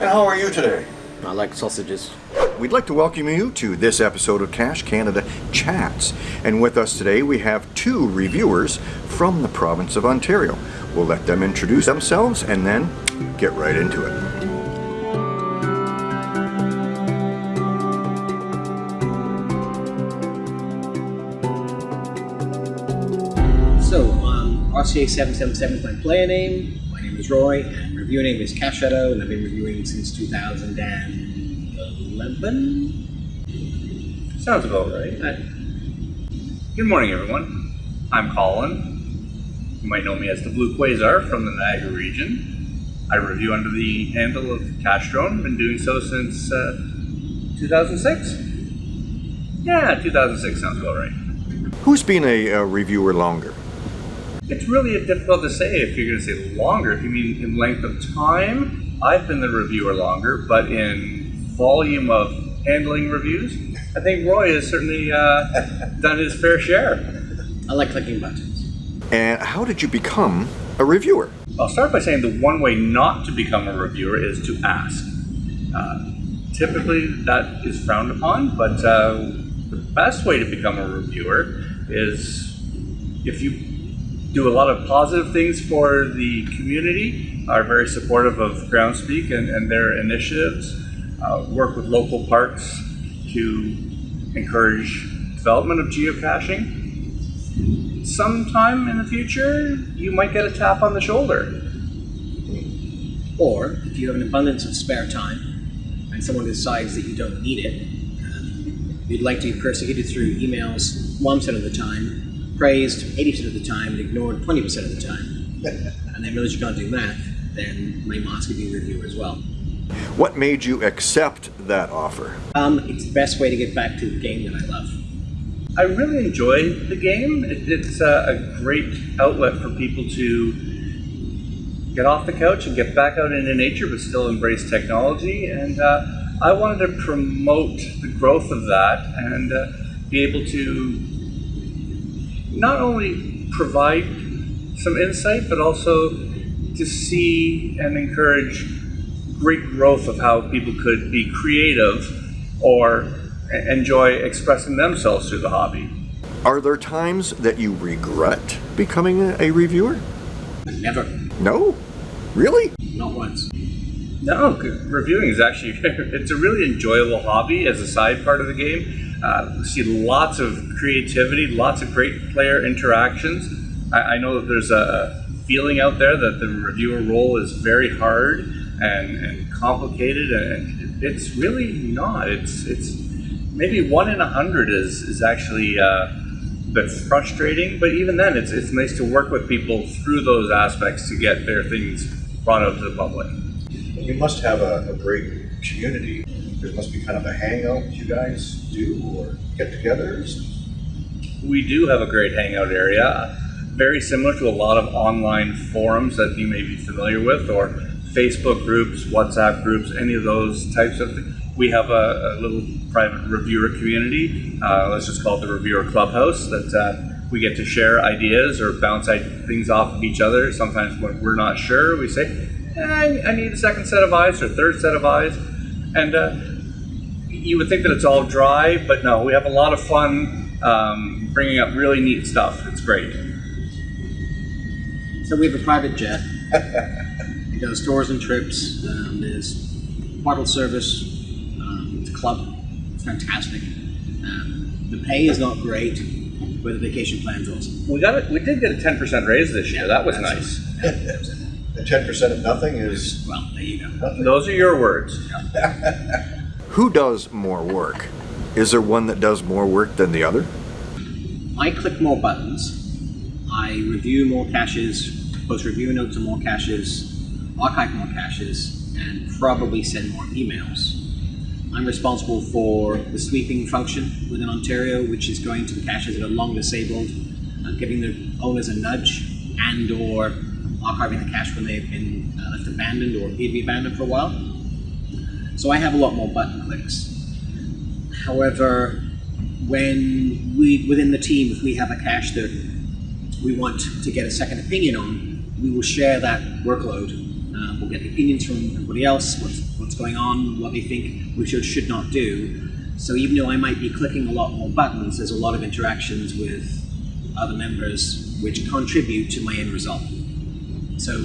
And how are you today? I like sausages. We'd like to welcome you to this episode of Cache Canada Chats. And with us today we have two reviewers from the province of Ontario. We'll let them introduce themselves and then get right into it. So, um, RCA777 is my player name. My name is Roy, and reviewer name is Cache Shadow, and I've been reviewing since 2011. Sounds about right. Uh, Good morning, everyone. I'm Colin. You might know me as the Blue Quasar from the Niagara region. I review under the handle of Castrone. Been doing so since uh, 2006. Yeah, 2006 sounds about right. Who's been a, a reviewer longer? It's really difficult to say if you're going to say longer. If you mean in length of time, I've been the reviewer longer, but in volume of handling reviews, I think Roy has certainly uh, done his fair share. I like clicking buttons. And how did you become a reviewer? I'll start by saying the one way not to become a reviewer is to ask. Uh, typically, that is frowned upon, but uh, the best way to become a reviewer is if you do a lot of positive things for the community, are very supportive of Groundspeak and, and their initiatives, uh, work with local parks to encourage development of geocaching. Sometime in the future, you might get a tap on the shoulder. Or, if you have an abundance of spare time, and someone decides that you don't need it, you'd like to be persecuted through emails 1% of the time, praised 80% of the time, and ignored 20% of the time, and they realize you can't do math, then may ask you be a reviewer as well. What made you accept that offer? Um, it's the best way to get back to the game that I love. I really enjoy the game. It, it's uh, a great outlet for people to get off the couch and get back out into nature, but still embrace technology. And uh, I wanted to promote the growth of that and uh, be able to not only provide some insight, but also to see and encourage great growth of how people could be creative or enjoy expressing themselves through the hobby. Are there times that you regret becoming a, a reviewer? Never. No? Really? Not once. No, reviewing is actually it's a really enjoyable hobby as a side part of the game. Uh, see lots of creativity, lots of great player interactions. I, I know that there's a feeling out there that the reviewer role is very hard and, and complicated, and it's really not. It's it's maybe one in a hundred is is actually uh, a bit frustrating, but even then, it's it's nice to work with people through those aspects to get their things brought out to the public. You must have a, a great community. There must be kind of a hangout you guys do or get togethers. We do have a great hangout area, very similar to a lot of online forums that you may be familiar with, or Facebook groups, WhatsApp groups, any of those types of things. We have a, a little private reviewer community. Uh, let's just call it the Reviewer Clubhouse that uh, we get to share ideas or bounce things off of each other. Sometimes when we're not sure, we say, "Eh, I, I need a second set of eyes or third set of eyes. And uh, you would think that it's all dry, but no, we have a lot of fun um, bringing up really neat stuff. It's great. So we have a private jet. it does tours and trips. Um, there's bottle service. Um, it's a club. It's fantastic. Um, the pay is not great, but the vacation plan's awesome. We got it. We did get a ten percent raise this year. That was nice. And ten percent of nothing is Well, there you go. nothing. Those are your words. Who does more work? Is there one that does more work than the other? I click more buttons. I review more caches, post review notes on more caches, archive more caches, and probably send more emails. I'm responsible for the sweeping function within Ontario, which is going to the caches that are long disabled, uh, giving the owners a nudge, and or archiving the cache when they've been uh, left abandoned or appear to be abandoned for a while. So I have a lot more button clicks. However, when we within the team, if we have a cache that we want to get a second opinion on, we will share that workload. Uh, we'll get opinions from everybody else, what's what's going on, what they think we should should not do. So even though I might be clicking a lot more buttons, there's a lot of interactions with other members which contribute to my end result. So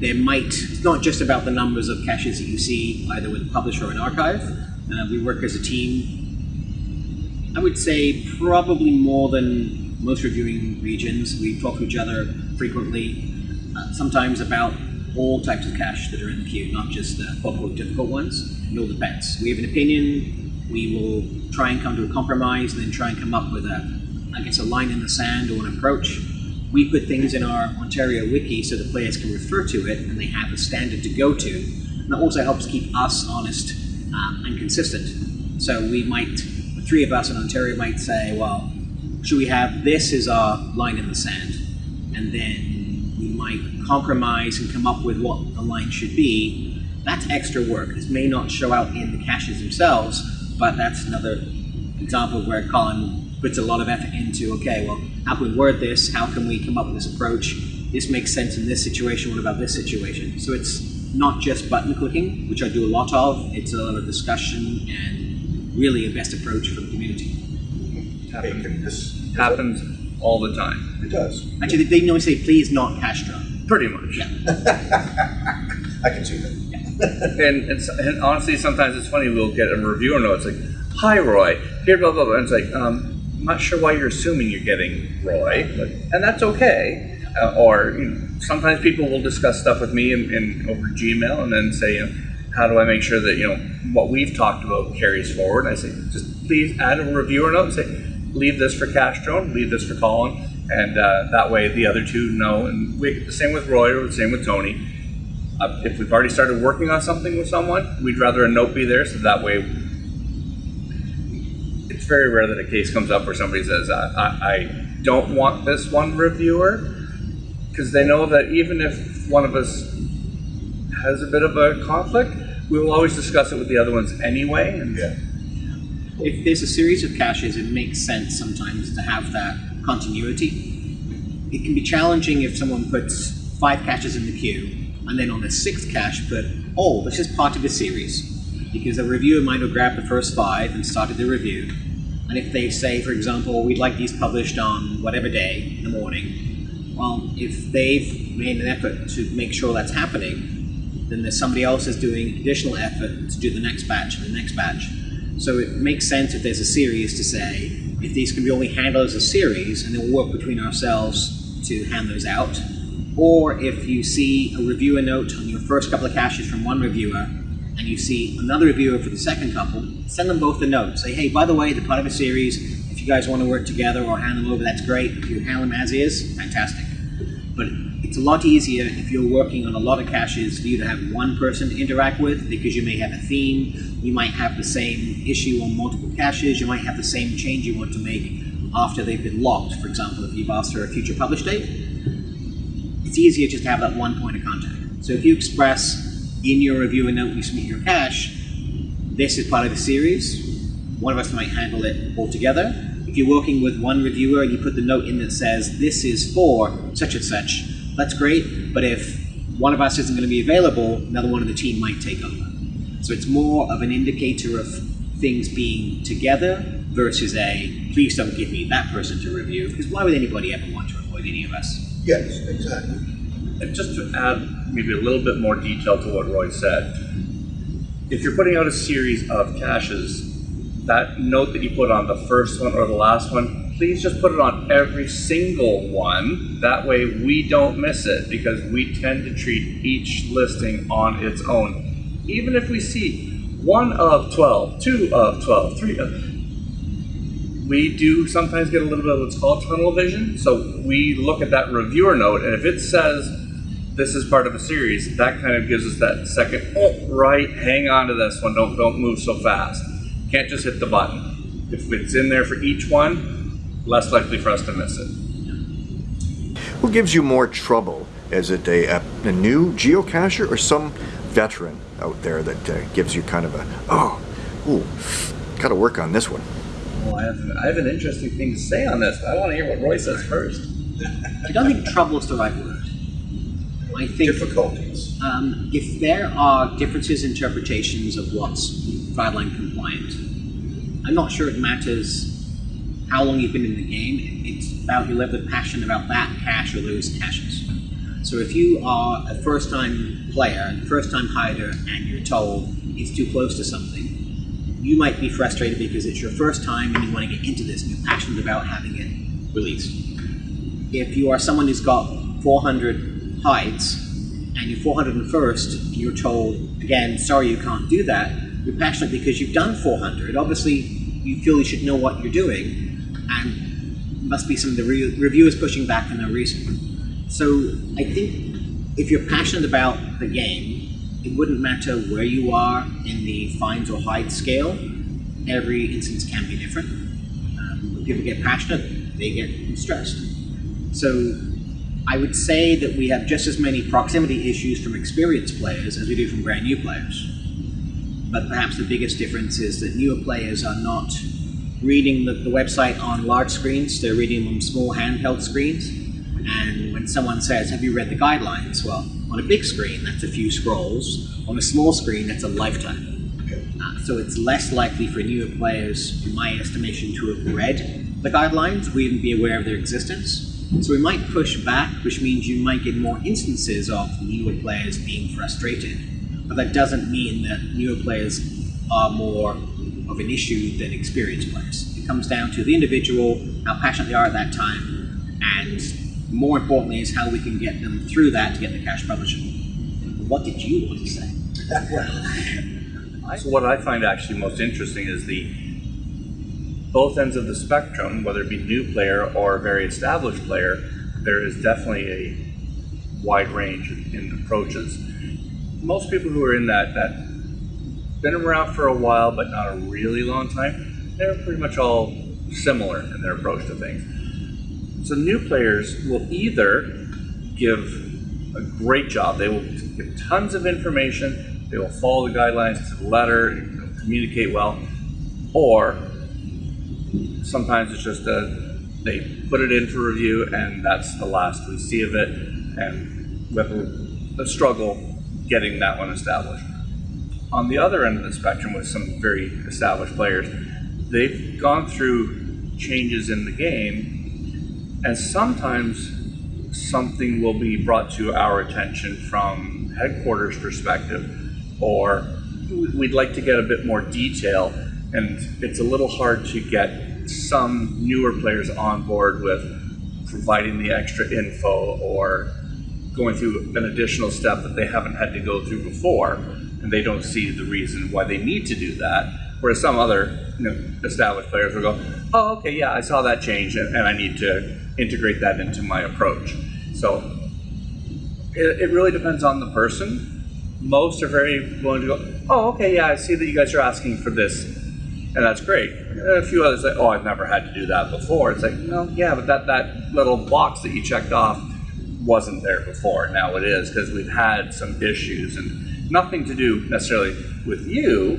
there might, it's not just about the numbers of caches that you see either with a publisher or an archive. Uh, we work as a team. I would say probably more than most reviewing regions. We talk to each other frequently, uh, sometimes about all types of cache that are in the queue, not just the quote-unquote difficult ones. It all depends. We have an opinion, we will try and come to a compromise, and then try and come up with a, I guess, a line in the sand or an approach. We put things in our Ontario wiki so the players can refer to it and they have a standard to go to. And that also helps keep us honest um, and consistent. So we might, the three of us in Ontario might say, well, should we have this as our line in the sand? And then we might compromise and come up with what the line should be. That's extra work. This may not show out in the caches themselves, but that's another example where Colin puts a lot of effort into, okay, well, how can we word this? How can we come up with this approach? This makes sense in this situation. What about this situation? So it's not just button clicking, which I do a lot of. It's a lot of discussion and really a best approach for the community. Hey, can this Happens all the time, It does. Actually, they normally say, please not cash drop. pretty much. Yeah. I can see that. And, it's, and honestly, sometimes it's funny. We'll get a reviewer note. It's like, "Hi, Roy. Here, blah blah blah." And it's like, um, "I'm not sure why you're assuming you're getting Roy, but, and that's okay." Uh, or you know, sometimes people will discuss stuff with me in, in over Gmail, and then say, you know, "How do I make sure that you know what we've talked about carries forward?" And I say, "Just please add a reviewer note and say, leave this for Castro, leave this for Colin." And uh, that way, the other two know. And we, the same with Roy, or the same with Tony uh, if we've already started working on something with someone, we'd rather a note be there so that way. It's very rare that a case comes up where somebody says, uh, I, I don't want this one reviewer, because they know that even if one of us has a bit of a conflict, we will always discuss it with the other ones anyway. And Yeah. If there's a series of caches, it makes sense sometimes to have that continuity. It can be challenging if someone puts five caches in the queue and then on the sixth cache put, oh, this is part of a series. Because a reviewer might have grabbed the first five and started the review. And if they say, for example, we'd like these published on whatever day in the morning, well, if they've made an effort to make sure that's happening, then there's somebody else is doing additional effort to do the next batch and the next batch. So it makes sense if there's a series to say, if these can be only handled as a series, and then we'll work between ourselves to hand those out. Or if you see a reviewer note on your first couple of caches from one reviewer, and you see another reviewer for the second couple, send them both a note. Say, hey, by the way, they're part of a series. If you guys want to work together or hand them over, that's great. If you handle them as is, fantastic. But it's a lot easier if you're working on a lot of caches for you to have one person to interact with because you may have a theme, you might have the same issue on multiple caches, you might have the same change you want to make after they've been locked. For example, if you've asked for a future publish date, it's easier just to have that one point of contact. So if you express in your reviewer note when you submit your cache, this is part of the series, one of us might handle it all together. If you're working with one reviewer and you put the note in that says this is for such and such, that's great. But if one of us isn't going to be available, another one of the team might take over. So it's more of an indicator of things being together versus a please don't give me that person to review because why would anybody ever want to avoid any of us? Yes, exactly. And just to add maybe a little bit more detail to what Roy said, if you're putting out a series of caches, that note that you put on the first one or the last one, please just put it on every single one. That way we don't miss it because we tend to treat each listing on its own. Even if we see one of 12, two of 12, three of we do sometimes get a little bit of what's called tunnel vision. So we look at that reviewer note, and if it says this is part of a series, that kind of gives us that second, oh, right, hang on to this one, don't don't move so fast. Can't just hit the button. If it's in there for each one, less likely for us to miss it. Who gives you more trouble? Is it a, a, a new geocacher or some veteran out there that uh, gives you kind of a, oh, ooh, gotta work on this one? Well, I have, I have an interesting thing to say on this, but I want to hear what Roy says first. I don't think trouble is the right word. I think difficulties? um, if there are differences in interpretations of what's guideline compliant, I'm not sure it matters how long you've been in the game. It's about your level of passion about that cache or those caches. So if you are a first-time player, first-time hider, and you're told it's too close to something, you might be frustrated because it's your first time and you want to get into this and you're passionate about having it released. If you are someone who's got 400 hides and you're 401st and you're told, again, sorry, you can't do that, you're passionate because you've done 400. Obviously, you feel you should know what you're doing, and must be some of the re- reviewers pushing back for no reason. So I think if you're passionate about the game, it wouldn't matter where you are in the finds or hide scale. Every instance can be different. Um, when people get passionate, they get stressed. So I would say that we have just as many proximity issues from experienced players as we do from brand new players. But perhaps the biggest difference is that newer players are not reading the, the website on large screens, they're reading them on small handheld screens. And when someone says, Have you read the guidelines? Well, on a big screen, that's a few scrolls. On a small screen, that's a lifetime. Uh, so it's less likely for newer players, in my estimation, to have read the guidelines or even be aware of their existence. So we might push back, which means you might get more instances of newer players being frustrated. But that doesn't mean that newer players are more of an issue than experienced players. It comes down to the individual, how passionate they are at that time, and more importantly is how we can get them through that to get the cache publishing. What did you want to say? So what I find actually most interesting is the both ends of the spectrum, whether it be new player or very established player, there is definitely a wide range in approaches. Most people who are in that that been around for a while but not a really long time, they're pretty much all similar in their approach to things. So new players will either give a great job. They will give tons of information. They will follow the guidelines to the letter, communicate well, or sometimes it's just a they put it in for review and that's the last we see of it, and we have a, a struggle getting that one established. On the other end of the spectrum, with some very established players, they've gone through changes in the game, and sometimes something will be brought to our attention from headquarters perspective, or we'd like to get a bit more detail, and it's a little hard to get some newer players on board with providing the extra info or going through an additional step that they haven't had to go through before, and they don't see the reason why they need to do that. Whereas some other you know, established players will go, "Oh, okay, yeah, I saw that change, and, and I need to integrate that into my approach." So it, it really depends on the person. Most are very willing to go, "Oh, okay, yeah, I see that you guys are asking for this, and that's great." A few others say, "Oh, I've never had to do that before." It's like, no, yeah, but that that little box that you checked off wasn't there before. Now it is because we've had some issues and nothing to do necessarily with you,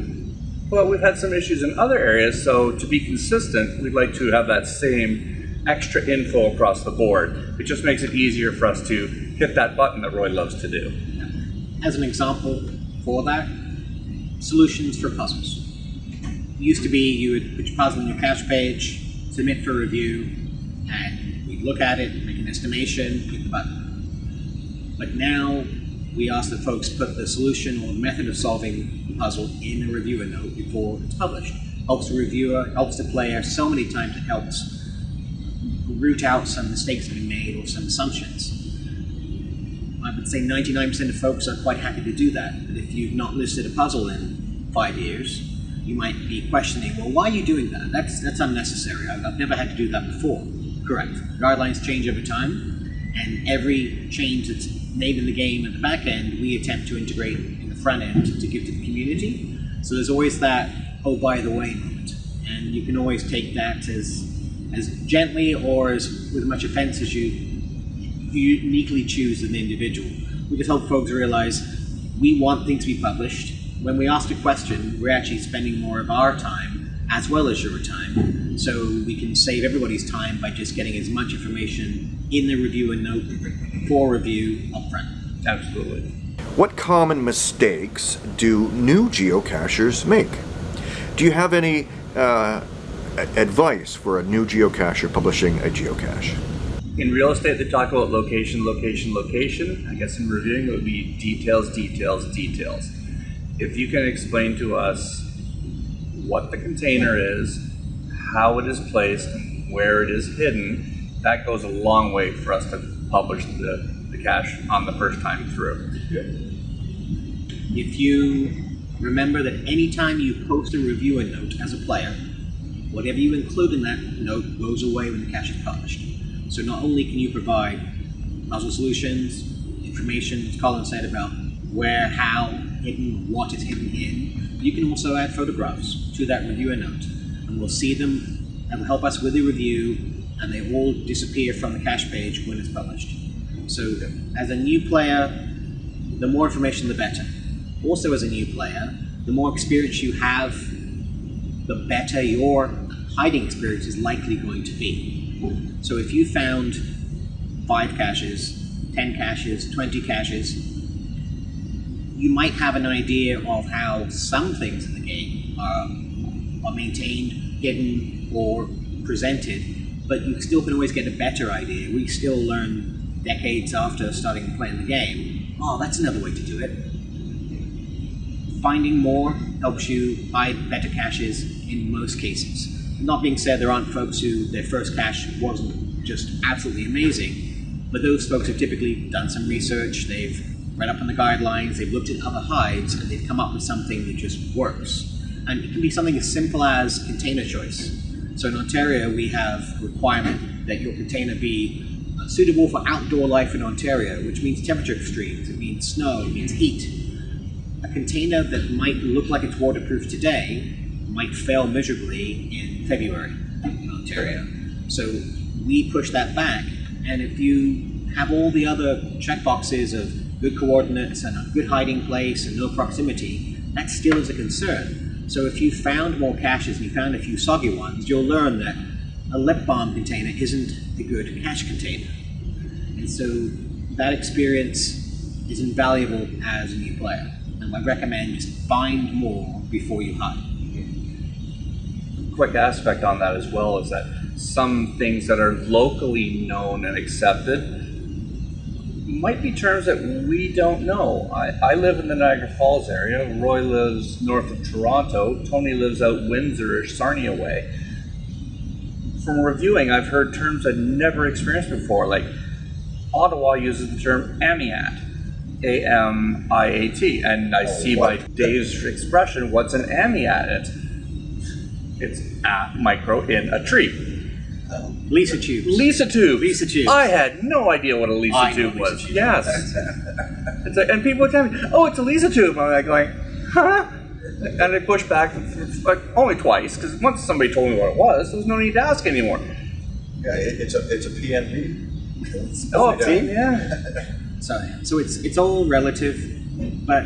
but we've had some issues in other areas. So to be consistent, we'd like to have that same extra info across the board. It just makes it easier for us to hit that button that Roy loves to do. As an example for that, solutions for puzzles. Used to be you would put your puzzle on your cache page, submit for review, and we'd look at it, make an estimation, click the button. But now we ask that folks put the solution or the method of solving the puzzle in a reviewer note before it's published. Helps the reviewer, helps the player. So many times it helps root out some mistakes that have been made or some assumptions. I would say 99% of folks are quite happy to do that. But if you've not listed a puzzle in five years, you might be questioning, well, why are you doing that? That's that's unnecessary. I've, I've never had to do that before. Correct. Guidelines change over time, and every change that's made in the game at the back end, we attempt to integrate in the front end to give to the community. So there's always that, oh, by the way moment. And you can always take that as as gently or as with much offense as you you uniquely choose as an individual. We just help folks realize we want things to be published. When we ask a question, we're actually spending more of our time as well as your time. So we can save everybody's time by just getting as much information in the review and note for review upfront. Absolutely. What common mistakes do new geocachers make? Do you have any uh, advice for a new geocacher publishing a geocache? In real estate, they talk about location, location, location. I guess in reviewing, it would be details, details, details. If you can explain to us what the container is, how it is placed, where it is hidden, that goes a long way for us to publish the, the cache on the first time through. If you remember that anytime you post a reviewer note as a player, whatever you include in that note goes away when the cache is published. So not only can you provide puzzle solutions, information, as Colin said, about where, how, hidden, what is hidden in, you can also add photographs to that reviewer note. And we'll see them, and will help us with the review, and they all disappear from the cache page when it's published. So as a new player, the more information, the better. Also, as a new player, the more experience you have, the better your hiding experience is likely going to be. So, if you found five caches, 10 caches, 20 caches, you might have an idea of how some things in the game are, are maintained, hidden, or presented, but you still can always get a better idea. We still learn decades after starting playing the game, oh, that's another way to do it. Finding more helps you hide better caches in most cases. Not being said, there aren't folks who their first cache wasn't just absolutely amazing, but those folks have typically done some research, they've read up on the guidelines, they've looked at other hides, and they've come up with something that just works. And it can be something as simple as container choice. So in Ontario, we have a requirement that your container be uh, suitable for outdoor life in Ontario, which means temperature extremes, it means snow, it means heat. A container that might look like it's waterproof today might fail miserably in February in Ontario. So we push that back, and if you have all the other checkboxes of good coordinates and a good hiding place and no proximity, that still is a concern. So if you found more caches and you found a few soggy ones, you'll learn that a lip balm container isn't a good cache container. And so that experience is invaluable as a new player. And I recommend just find more before you hide. quick aspect on that as well is that some things that are locally known and accepted might be terms that we don't know. I, I live in the Niagara Falls area. Roy lives north of Toronto. Tony lives out Windsor-ish, Sarnia way. From reviewing, I've heard terms I'd never experienced before. Like Ottawa uses the term amiat, A-M-I-A-T, and I oh, see by Dave's expression, what's an amiat? It's it's a micro in a tree. Lisa tubes. Lisa tube. Lisa tubes. I had no idea what a Lisa I tube Lisa was. tube. Yes. it's like, and people would tell me, "Oh, it's a Lisa tube." I'm like going, "Huh?" And I push back like only twice because once somebody told me what it was, there was no need to ask anymore. Yeah, it, it's a it's a PNV. Oh, Yeah. yeah. So, so it's it's all relative, but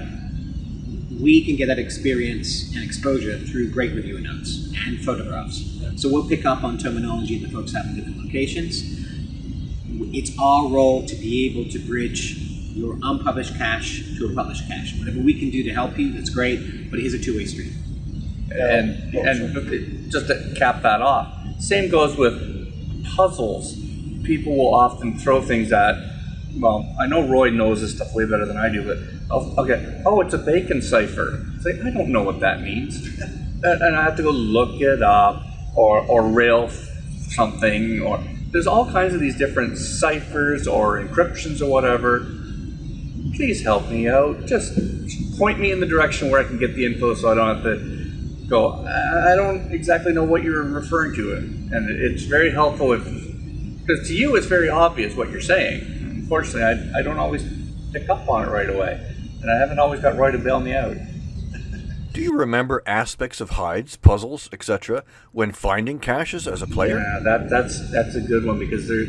we can get that experience and exposure through great reviewer notes and photographs. So we'll pick up on terminology that folks have in different locations. It's our role to be able to bridge your unpublished cache to a published cache. Whatever we can do to help you, that's great, but it is a two-way street. and and just to cap that off, same goes with puzzles. People will often throw things at. Well, I know Roy knows this stuff way better than I do, but Oh, I'll get, oh, it's a bacon cipher. It's like I don't know what that means, and, I have to go look it up or or rail something or there's all kinds of these different ciphers or encryptions or whatever please help me out. Just point me in the direction where I can get the info so I don't have to go, I I don't exactly know what you're referring to. And it's very helpful if, because to you it's very obvious what you're saying. Unfortunately, I, I don't always pick up on it right away. And I haven't always got Roy to bail me out. Do you remember aspects of hides, puzzles, etc., when finding caches as a player? Yeah, that that's that's a good one because there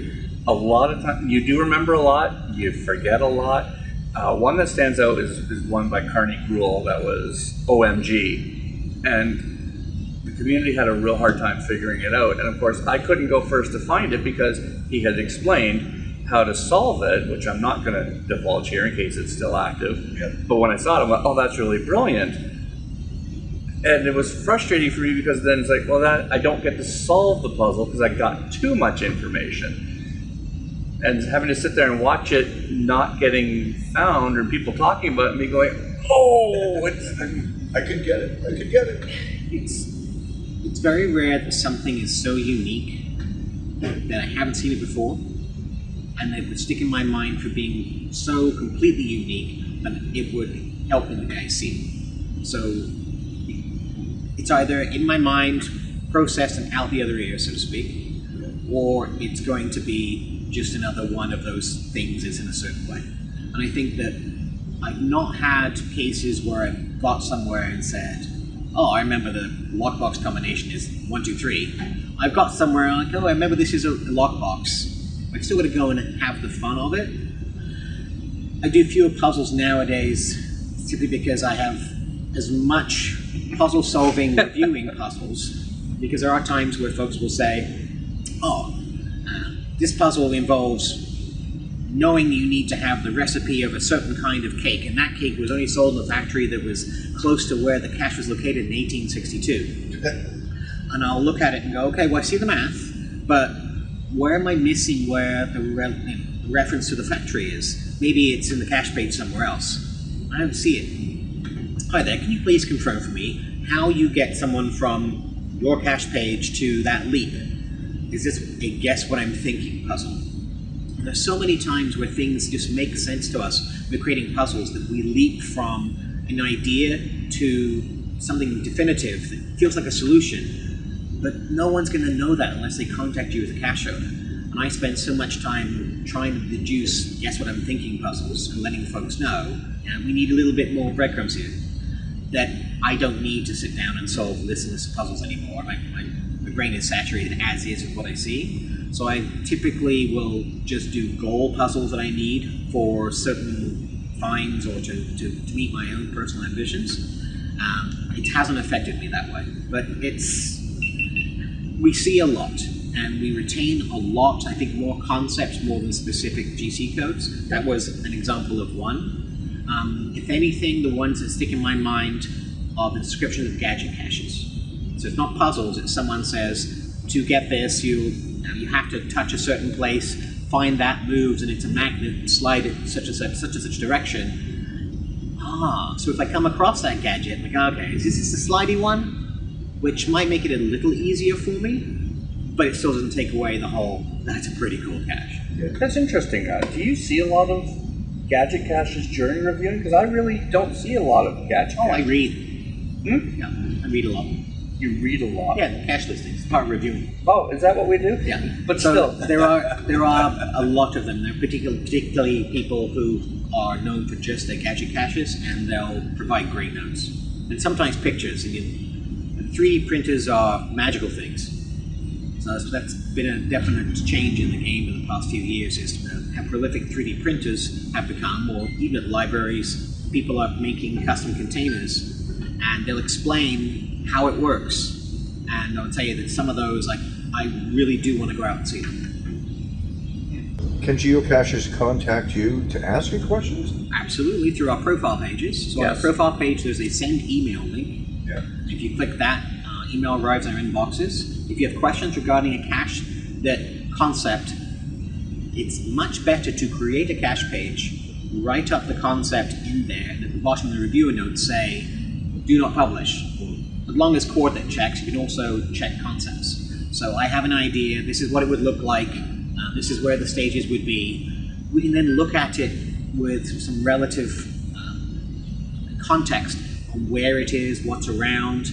a lot of time you do remember a lot, you forget a lot. Uh, one that stands out is, is one by Carney Gruel that was OMG, and the community had a real hard time figuring it out. And of course, I couldn't go first to find it because he had explained how to solve it, which I'm not going to divulge here in case it's still active. Yeah. But when I saw it, I went, "Oh, that's really brilliant." And it was frustrating for me because then it's like, well, that I don't get to solve the puzzle because I got too much information, and having to sit there and watch it not getting found or people talking about it, me going, "Oh, it's I could get it. I could get it. It's it's very rare that something is so unique that I haven't seen it before, and it would stick in my mind for being so completely unique that it would help in the see it. So it's either in my mind, processed and out the other ear, so to speak, or it's going to be just another one of those things is in a certain way. And I think that I've not had cases where I've got somewhere and said, "Oh, I remember the lockbox combination is one, two, three. I've got somewhere like, "Oh, I remember this is a lockbox." I've still got to go and have the fun of it. I do fewer puzzles nowadays simply because I have as much puzzle solving reviewing puzzles because there are times where folks will say, "Oh, uh, this puzzle involves knowing you need to have the recipe of a certain kind of cake, and that cake was only sold in a factory that was close to where the cache was located in 1862. and I'll look at it and go, okay, well, I see the math, but where am I missing where the, re- reference to the factory is? Maybe it's in the cache page somewhere else. I don't see it. Hi there, can you please confirm for me how you get someone from your cache page to that leap? Is this a guess what I'm thinking puzzle? There's so many times where things just make sense to us. We're creating puzzles that we leap from an idea to something definitive that feels like a solution, but no one's going to know that unless they contact you as a cache owner. And I spend so much time trying to deduce guess what I'm thinking puzzles and letting folks know, we need a little bit more breadcrumbs here. That I don't need to sit down and solve lists and of puzzles anymore. My, my, my brain is saturated as is with what I see. So I typically will just do goal puzzles that I need for certain finds or to, to, to meet my own personal ambitions. Um, it hasn't affected me that way, but it's we see a lot and we retain a lot. I think more concepts more than specific GC codes. That was an example of one. Um, if anything, the ones that stick in my mind are the descriptions of gadget caches. So it's not puzzles. It's someone says to get this, you you, you have to touch a certain place, find that moves, and it's a magnet. Slide it such and such, such and such direction. Ah, so if I come across that gadget, I'm like, okay, is this the slidey one? Which might make it a little easier for me, but it still doesn't take away the whole. That's a pretty cool cache. That's interesting. Uh, do you see a lot of gadget caches during reviewing? Because I really don't see a lot of gadget. Oh, I read. Hmm? Yeah, I read a lot. You read a lot. Yeah, the cache listings, part of reviewing. Oh, is that what we do? Yeah, But so still. there are there are a lot of them. There are particularly particularly people who are known for just their gadget caches, and they'll provide great notes and sometimes pictures. And you, 3D printers are magical things. So that's, that's been a definite change in the game in the past few years. Is how prolific 3D printers have become, or even at libraries, people are making custom containers, and they'll explain how it works. And I'll tell you that some of those, like, I really do want to go out and see them. Can geocachers contact you to ask you questions? Absolutely, through our profile pages. So on Yes. our profile page, there's a send email link. Yeah. If you click that, uh, email arrives in our inboxes. If you have questions regarding a cache that concept, it's much better to create a cache page, write up the concept in there, and at the bottom of the reviewer notes say, do not publish. As long as coordinate checks, you can also check concepts. So I have an idea, this is what it would look like, uh, this is where the stages would be. We can then look at it with some relative um, context on where it is, what's around,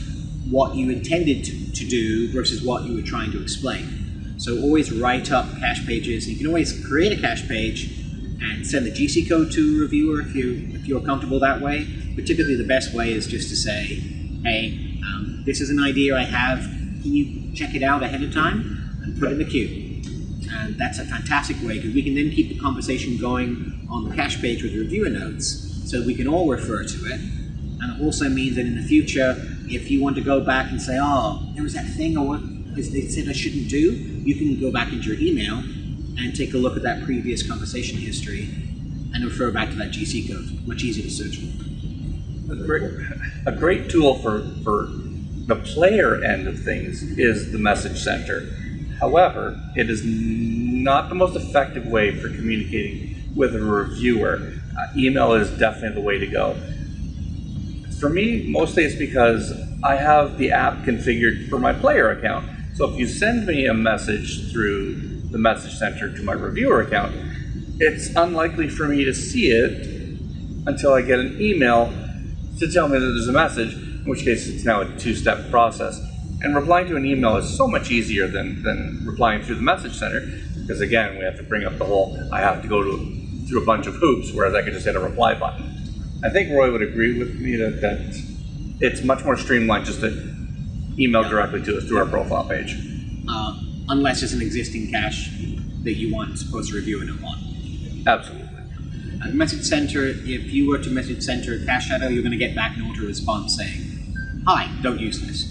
what you intended to, to do versus what you were trying to explain. So always write up cache pages. You can always create a cache page and send the GC code to a reviewer if you if you're comfortable that way. But typically the best way is just to say, hey, um, this is an idea I have. Can you check it out ahead of time and put it in the queue? And that's a fantastic way because we can then keep the conversation going on the cache page with the reviewer notes so we can all refer to it. And it also means that in the future, if you want to go back and say, oh, there was that thing or what they said I shouldn't do, you can go back into your email and take a look at that previous conversation history and refer back to that GC code. Much easier to search for. A great, a great tool for, for the player end of things is the message center. However, it is not the most effective way for communicating with a reviewer. Uh, email is definitely the way to go. For me, mostly it's because I have the app configured for my player account. So if you send me a message through the message center to my reviewer account, it's unlikely for me to see it until I get an email to tell me that there's a message, in which case it's now a two-step process. And replying to an email is so much easier than, than replying through the message center, because again, we have to bring up the whole, I have to go to, through a bunch of hoops, whereas I could just hit a reply button. I think Roy would agree with me that, that it's much more streamlined just to email directly to us through our profile page. Uh, unless it's an existing cache that you want supposed to review a note on. Absolutely. At Message Center, if you were to Message Center Cache Shadow, you're going to get back an auto response saying, Hi, don't use this.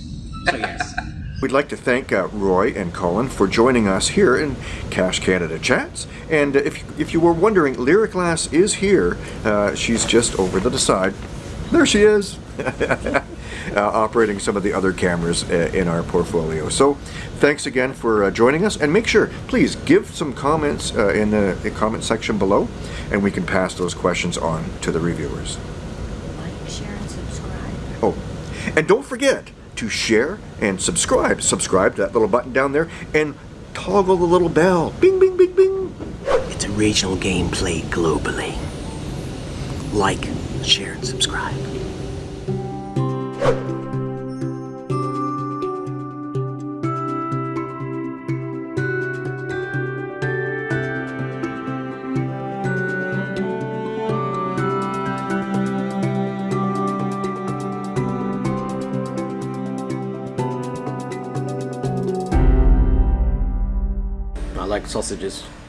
So, yes. We'd like to thank uh, Roy and Colin for joining us here in Cache Canada Chats. And uh, if, if you were wondering, Lyric Lass is here. Uh, she's just over to the side. There she is. uh, operating some of the other cameras uh, in our portfolio. So thanks again for uh, joining us. And make sure, please, give some comments uh, in the, the comment section below. And we can pass those questions on to the reviewers. Like, share, and subscribe. Oh, and don't forget to share and subscribe. Subscribe to that little button down there and toggle the little bell. Bing, bing, bing, bing. It's original game played globally. Like, share, and subscribe. Sausages.